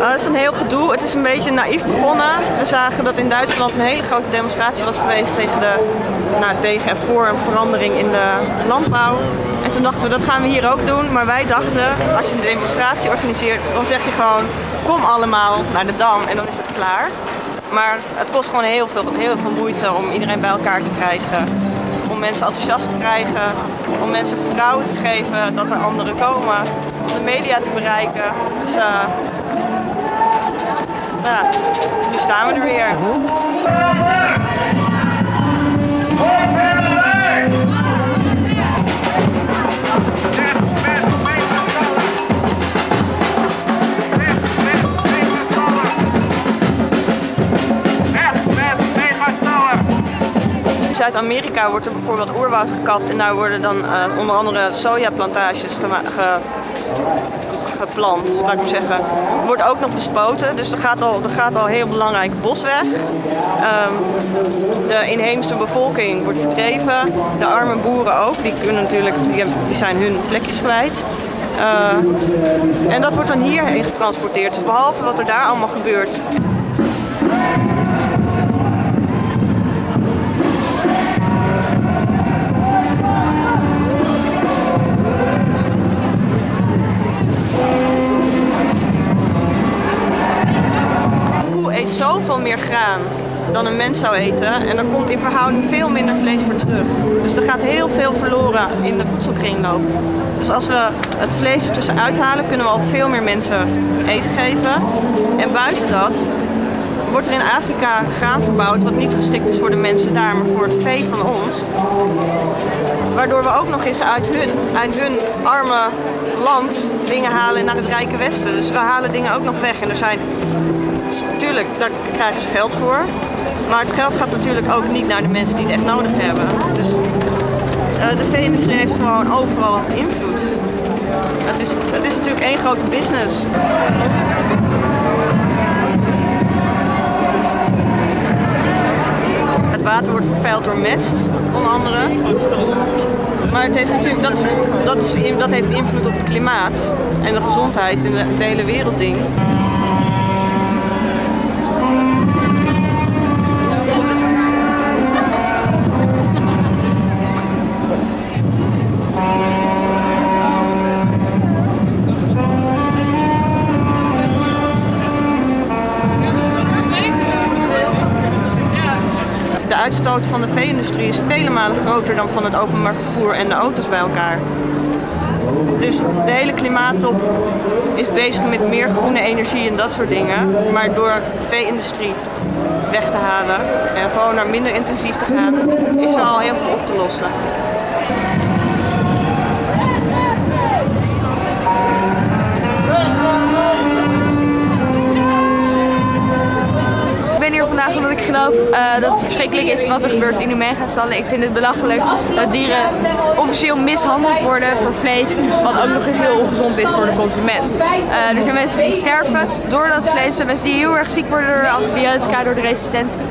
Uh, het is een heel gedoe. Het is een beetje naïef begonnen. We zagen dat in Duitsland een hele grote demonstratie was geweest tegen, de, nou, tegen en voor een verandering in de landbouw. En toen dachten we, dat gaan we hier ook doen. Maar wij dachten, als je een demonstratie organiseert, dan zeg je gewoon, kom allemaal naar de Dam en dan is het klaar. Maar het kost gewoon heel veel, heel veel moeite om iedereen bij elkaar te krijgen. Om mensen enthousiast te krijgen, om mensen vertrouwen te geven dat er anderen komen. Media te bereiken. Dus uh, nu staan we er weer. Zuid-Amerika wordt er bijvoorbeeld oerwoud gekapt en daar worden dan uh, onder andere sojaplantages ge geplant, laat ik maar zeggen. Wordt ook nog bespoten, dus er gaat al, er gaat al heel belangrijk bos weg. Um, de inheemse bevolking wordt verdreven, de arme boeren ook, die, kunnen natuurlijk, die, zijn hun plekjes kwijt. Uh, en dat wordt dan hierheen getransporteerd. Dus behalve wat er daar allemaal gebeurt, een mens zou eten. En er komt in verhouding veel minder vlees voor terug. Dus er gaat heel veel verloren in de voedselkringloop. Dus als we het vlees ertussen uithalen, kunnen we al veel meer mensen eten geven. En buiten dat wordt er in Afrika graan verbouwd wat niet geschikt is voor de mensen daar, maar voor het vee van ons. Waardoor we ook nog eens uit hun, uit hun arme land dingen halen naar het rijke westen. Dus we halen dingen ook nog weg. En er zijn Tuurlijk, daar krijgen ze geld voor. Maar het geld gaat natuurlijk ook niet naar de mensen die het echt nodig hebben. Dus uh, de vee-industrie heeft gewoon overal invloed. Het is, het is natuurlijk één grote business. Het water wordt vervuild door mest, onder andere. Maar het heeft natuurlijk, dat, is, dat, is, dat heeft invloed op het klimaat en de gezondheid in de, hele wereld uitstoot van de vee-industrie is vele malen groter dan van het openbaar vervoer en de auto's bij elkaar. Dus de hele klimaattop is bezig met meer groene energie en dat soort dingen. Maar door vee-industrie weg te halen en gewoon naar minder intensief te gaan, is er al heel veel op te lossen. Uh, dat het verschrikkelijk is wat er gebeurt in Omega-stallen. Ik vind het belachelijk dat dieren officieel mishandeld worden voor vlees, wat ook nog eens heel ongezond is voor de consument. Uh, er zijn mensen die sterven door dat vlees, er zijn mensen die heel erg ziek worden door de antibiotica, door de resistentie.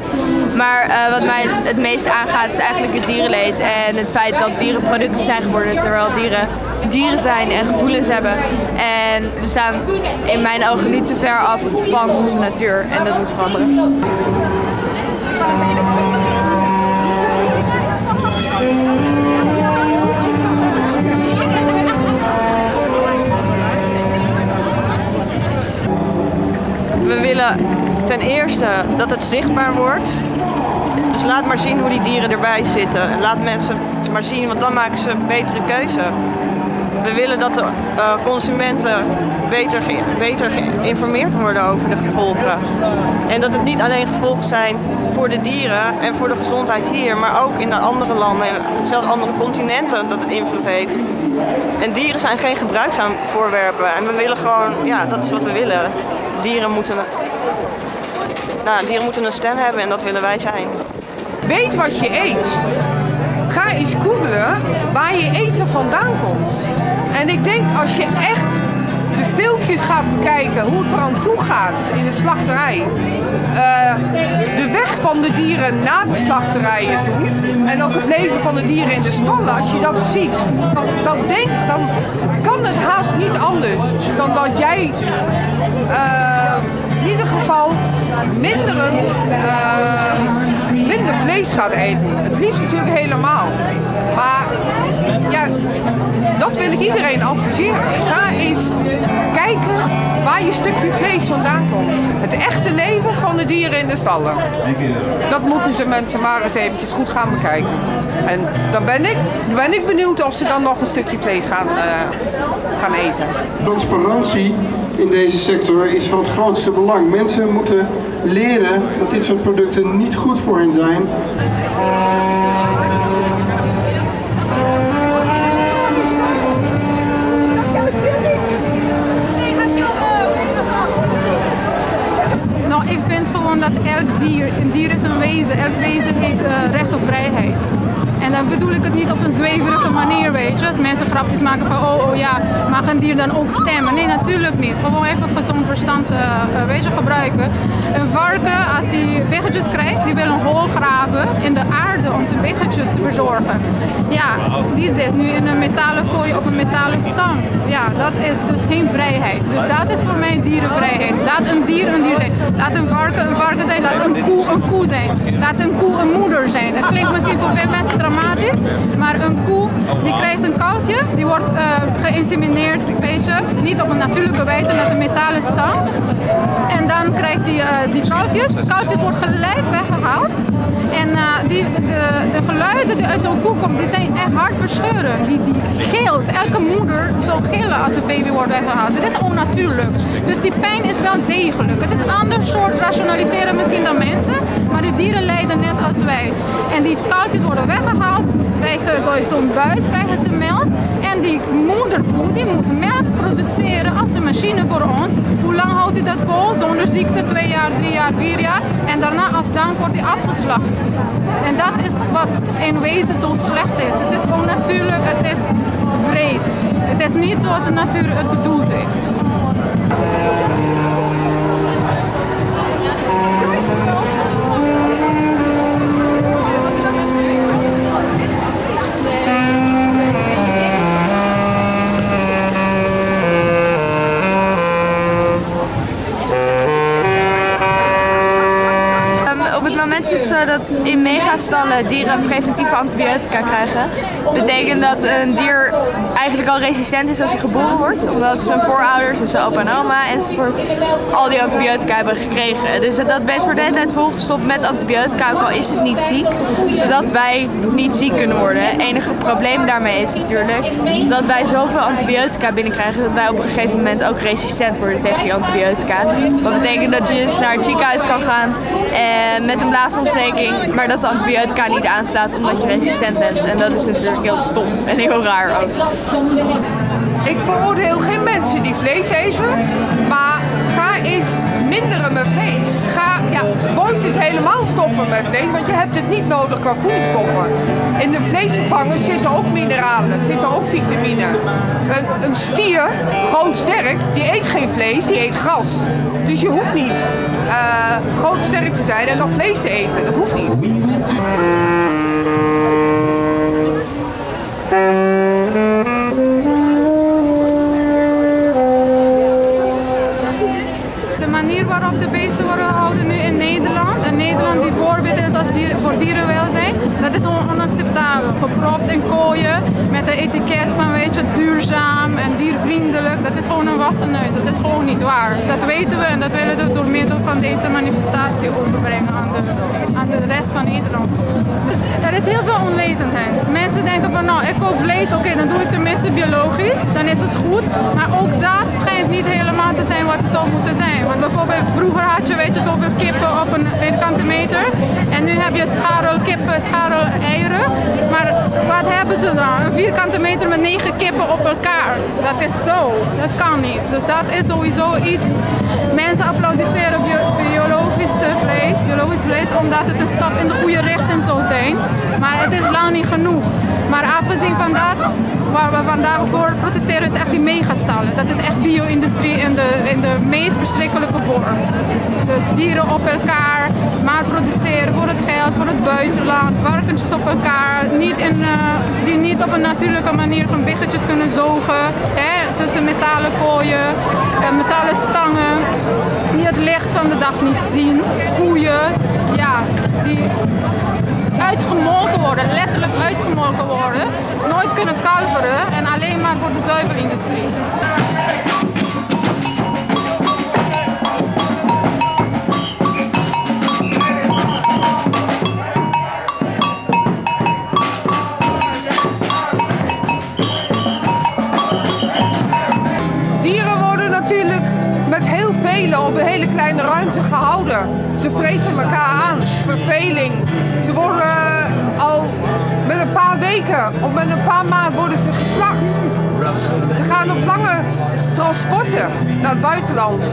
Maar uh, wat mij het meest aangaat is eigenlijk het dierenleed en het feit dat dieren producten zijn geworden terwijl dieren dieren zijn en gevoelens hebben. En we staan in mijn ogen niet te ver af van onze natuur en dat moet veranderen. We willen ten eerste dat het zichtbaar wordt. Dus laat maar zien hoe die dieren erbij zitten. Laat mensen maar zien, want dan maken ze een betere keuze. We willen dat de uh, consumenten beter, beter geïnformeerd worden over de gevolgen. En dat het niet alleen gevolgen zijn voor de dieren en voor de gezondheid hier, maar ook in de andere landen en zelfs andere continenten dat het invloed heeft. En dieren zijn geen gebruikzaam voorwerpen en we willen gewoon, ja, dat is wat we willen. Dieren moeten, nou, dieren moeten een stem hebben en dat willen wij zijn. Weet wat je eet. Ga eens googlen waar je eten vandaan komt. En ik denk als je echt de filmpjes gaat bekijken hoe het er aan toe gaat in de slachterij. Uh, de weg van de dieren naar de slachterijen toe. En ook het leven van de dieren in de stallen. Als je dat ziet, dan, dan, denk, dan kan het haast niet anders dan dat jij uh, minderen, uh, minder vlees gaat eten. Het liefst natuurlijk helemaal. Maar ja, dat wil ik iedereen adviseren. Ga eens kijken waar je stukje vlees vandaan komt. Het echte leven van de dieren in de stallen. Dat moeten ze mensen maar eens eventjes goed gaan bekijken. En dan ben ik, ben ik benieuwd of ze dan nog een stukje vlees gaan, uh, gaan eten. Transparantie in deze sector is van het grootste belang. Mensen moeten leren dat dit soort producten niet goed voor hen zijn. Nou, ik vind gewoon dat elk dier, een dier is een wezen, elk wezen heeft uh, recht op vrijheid. En dan bedoel ik het niet op een zweverige manier, weet je. Als mensen grapjes maken van, oh, oh ja, mag een dier dan ook stemmen? Nee, natuurlijk niet. Gewoon even gezond verstand uh, gebruiken. Een varken, als hij biggetjes krijgt, die wil een hol graven in de aarde zijn biggetjes te verzorgen. Ja, die zit nu in een metalen kooi op een metalen stang. Ja, dat is dus geen vrijheid. Dus dat is voor mij dierenvrijheid. Laat een dier een dier zijn. Laat een varken een varken zijn. Laat een koe een koe zijn. Laat een koe een moeder zijn. Dat klinkt misschien voor veel mensen dramatisch, maar een koe die krijgt een kalfje, die wordt uh, geïnsemineerd, weet je, niet op een natuurlijke wijze met een metalen stang. En dan krijgt hij uh, die kalfjes. Kalfjes wordt gelijk weggehaald. En uh, die, de, de geluiden die uit zo'n koe komen, die zijn echt hard verscheuren. Die, die geelt. Elke moeder zal gillen als een baby wordt weggehaald. Het is onnatuurlijk. Dus die pijn is wel degelijk. Het is een ander soort rationaliseren misschien dan mensen, maar die dieren lijden net als wij. En die kalfjes worden weggehaald, krijgen door zo'n buis krijgen ze melk. En die moederkoe die moet melk produceren als een machine voor ons. Hoe lang houdt hij dat vol? Zonder ziekte, twee jaar, drie jaar, vier jaar. En daarna als dank wordt hij afgeslacht. En dat is wat in wezen zo slecht is. Het is onnatuurlijk, het is vreed. Het is niet zoals de natuur het bedoeld heeft. Dat in megastallen dieren preventieve antibiotica krijgen. betekent dat een dier eigenlijk al resistent is als hij geboren wordt. Omdat zijn voorouders, dus zijn opa en oma enzovoort, al die antibiotica hebben gekregen. Dus dat beest wordt de hele tijd volgestopt met antibiotica, ook al is het niet ziek. Zodat wij niet ziek kunnen worden. Het enige probleem daarmee is natuurlijk dat wij zoveel antibiotica binnenkrijgen dat wij op een gegeven moment ook resistent worden tegen die antibiotica. Wat betekent dat je dus naar het ziekenhuis kan gaan en met een blaasontsteking, maar dat de antibiotica niet aanslaat omdat je resistent bent. En dat is natuurlijk heel stom en heel raar ook. Ik veroordeel geen mensen die vlees eten, maar ga eens minderen met vlees. Ga, ja, mooist is helemaal stoppen met vlees, want je hebt het niet nodig qua voedingsstoffen. In de vleesvervangers zitten ook mineralen, zitten ook vitamine. Een, stier, groot sterk, die eet geen vlees, die eet gras. Dus je hoeft niet uh, groot sterk te zijn en nog vlees te eten. Dat hoeft niet. Manier waarop de beesten worden gehouden nu in Nederland, een Nederland die voorbeeld is als dier, voor dierenwelzijn, dat is onacceptabel. Gepropt in kooien met een etiket van weet je, duurzaam en diervriendelijk. Dat is gewoon een wassen neus. Dat is gewoon niet waar. Dat weten we en dat willen we door middel van deze manifestatie overbrengen aan de, aan de rest van Nederland. Er is heel veel onwetendheid. Mensen denken van nou, ik koop vlees, oké, dan doe ik tenminste biologisch. Dan is het goed. Maar ook dat schijnt niet je weet je, zoveel kippen op een vierkante meter. En nu heb je scharrel kippen, scharrel eieren. Maar wat hebben ze dan? Een vierkante meter met negen kippen op elkaar. Dat is zo. Dat kan niet. Dus dat is sowieso iets. Mensen applaudisseren biologisch vlees, biologisch vlees omdat het een stap in de goede richting zou zijn. Maar het is lang niet genoeg. Maar afgezien van dat, waar we vandaag voor protesteren, is echt die megastallen. Dat is echt bio-industrie in de, in de meest verschrikkelijke vorm. Dus dieren op elkaar, maar produceren voor het geld, voor het buitenland, varkentjes op elkaar, niet in, uh, die niet op een natuurlijke manier hun biggetjes kunnen zogen, hè, tussen metalen kooien, uh, metalen stangen, die het licht van de dag niet zien. Koeien, ja, die uitgemolken worden, letterlijk uitgemolken worden, nooit kunnen kalveren en alleen maar voor de zuivelindustrie. Dieren worden natuurlijk met heel velen op een hele kleine ruimte gehouden. Ze vreten elkaar aan, verveling. Ze worden eh, al met een paar weken of met een paar maanden worden ze geslacht. Ze gaan op lange transporten naar het buitenland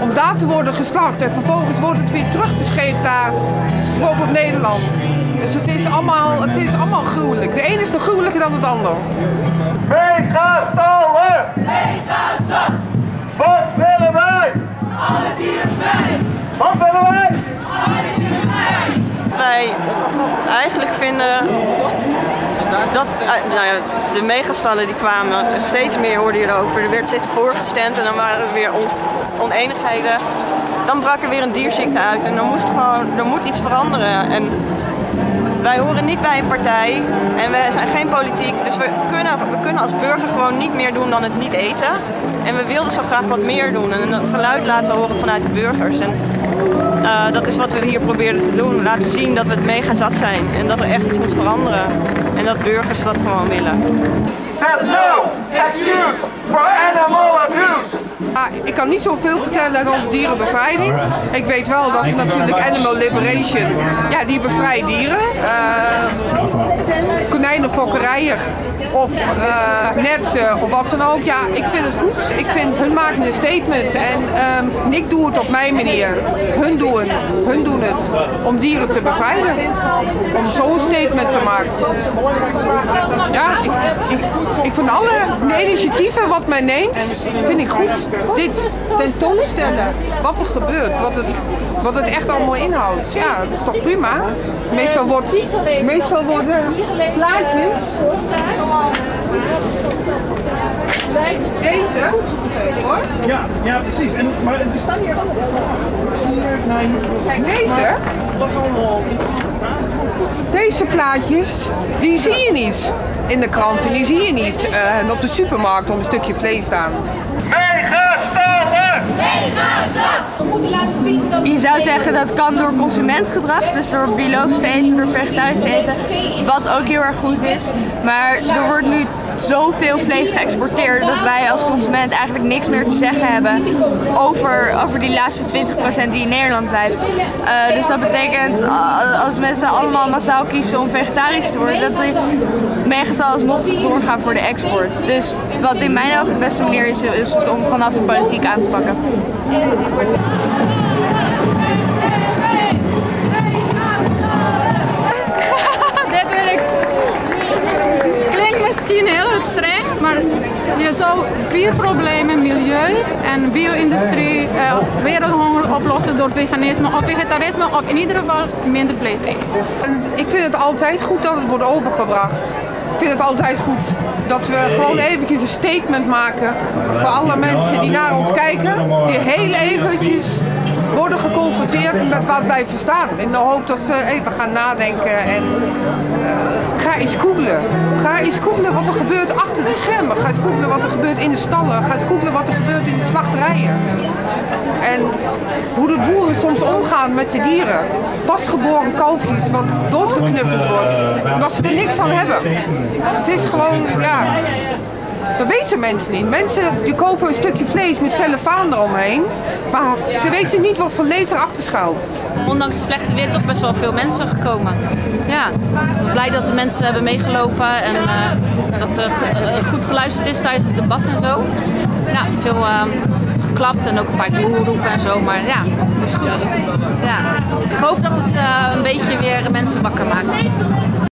om daar te worden geslacht. En vervolgens wordt het weer teruggescheept naar bijvoorbeeld Nederland. Dus het is allemaal, het is allemaal gruwelijk. De een is nog gruwelijker dan het ander. Megastallen! Wat willen wij? Alle dieren vrij! Wat willen wij? Wat wij eigenlijk vinden dat eh, nou ja, de megastallen die kwamen, steeds meer hoorde je erover. Er werd steeds voorgestemd en dan waren er weer on, oneenigheden. Dan brak er weer een dierziekte uit en dan moest gewoon, er moet iets veranderen. En wij horen niet bij een partij en we zijn geen politiek, dus we kunnen, we kunnen als burger gewoon niet meer doen dan het niet eten. En we wilden zo graag wat meer doen en een geluid laten horen vanuit de burgers. En uh, dat is wat we hier proberen te doen. Laten zien dat we het mega zat zijn en dat er echt iets moet veranderen. En dat burgers dat gewoon willen. There's no excuse for animal abuse! Ah, ik kan niet zoveel vertellen over dierenbevrijding. Ik weet wel dat natuurlijk Animal Liberation, ja, die bevrijdt dieren. Uh, konijnenfokkerijen of uh, netsen of wat dan ook. Ja, ik vind het goed. Ik vind hun maken een statement en um, ik doe het op mijn manier. Hun doen, hun doen het om dieren te bevrijden. Om zo'n statement te maken. Ja, ik, ik, ik vind alle initiatieven wat men neemt, vind ik goed. Dit tentoonstellen, wat er gebeurt, wat het, wat het echt allemaal inhoudt. Ja, dat is toch prima? Meestal, wordt, meestal worden plaatjes zoals deze. Hoor. Ja, ja, precies. En, maar er staan hier allemaal. Nee, Kijk, deze. Dat is allemaal. Deze plaatjes, die zie je niet in de kranten, die zie je niet uh, op de supermarkt om een stukje vlees staan. Je zou zeggen dat kan door consumentgedrag, dus door biologisch te eten, door vegetarisch te eten, wat ook heel erg goed is. Maar er wordt nu zoveel vlees geëxporteerd dat wij als consument eigenlijk niks meer te zeggen hebben over, over die laatste 20% die in Nederland blijft. Uh, dus dat betekent uh, als mensen allemaal massaal kiezen om vegetarisch te worden, dat die megastal alsnog doorgaan voor de export. Dus wat in mijn ogen de beste manier is, is het om vanaf de politiek aan te pakken. Je zou vier problemen, milieu en bio-industrie, uh, wereldhonger oplossen door veganisme of vegetarisme of in ieder geval minder vlees eten. Ik vind het altijd goed dat het wordt overgebracht. Ik vind het altijd goed dat we gewoon eventjes een statement maken voor alle mensen die naar ons kijken. Die heel eventjes worden geconfronteerd met wat wij verstaan. In de hoop dat ze even gaan nadenken en uh, ga eens googlen. Ga eens googlen wat er gebeurt achter de schermen. Ga eens googlen wat er gebeurt in de stallen. Ga eens googlen wat er gebeurt in de slachterijen. En hoe de boeren soms omgaan met de dieren. Pasgeboren kalfjes wat doodgeknuppeld wordt. Omdat ze er niks aan hebben. Het is gewoon, ja... Dat weten mensen niet. Mensen die kopen een stukje vlees met cellofaan eromheen, maar ze weten niet wat voor leed erachter schuilt. Ondanks het slechte weer toch best wel veel mensen gekomen. Ja, blij dat de mensen hebben meegelopen en uh, dat er uh, goed geluisterd is tijdens het debat en zo. Ja, veel uh, geklapt en ook een paar boeroepen en zo, maar ja, dat is goed. Ja. Dus ik hoop dat het een beetje weer mensen wakker maakt.